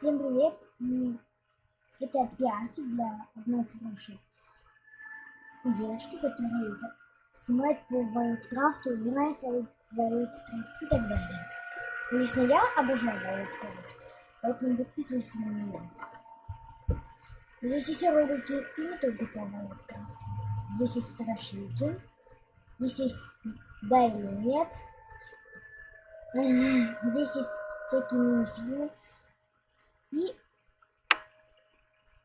Всем привет! И это пиарки для одной хорошей девочки, которая снимает по Вайлдкрафту, играет в Вайлдкрафт и так далее. Лично я обожаю Вайлдкрафт, поэтому подписывайся на нее. Здесь есть ролики и не только по Вайлдкрафту. Здесь есть страшилки, здесь есть да или нет, здесь есть всякие мини-фильмы, и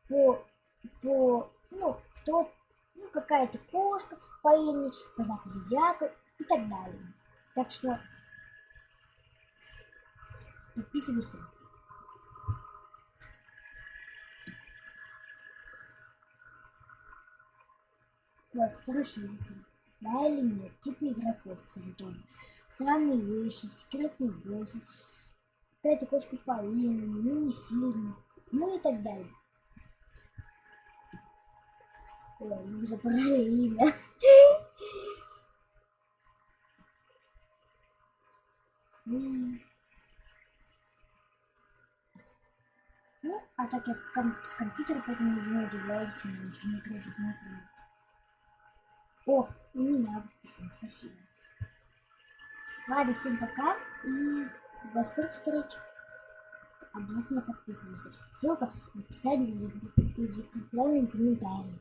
по, по ну, кто, ну, какая-то кошка по имени, по знаку зодиака и так далее. Так что подписывайся. Вот, страшилки. Да или нет, типа игроков, кстати, тоже. Странные вещи, секретные боссы какая-то кошка по имени, мини-фильмы, ну и так далее. Ой, мы забрали имя. Ну, а так я с компьютера, поэтому не удивляюсь, что ничего не кружит на О, у меня подписано, спасибо. Ладно, всем пока и до скорых встреч. Обязательно подписывайся. Ссылка в описании и в закрепленном комментарии.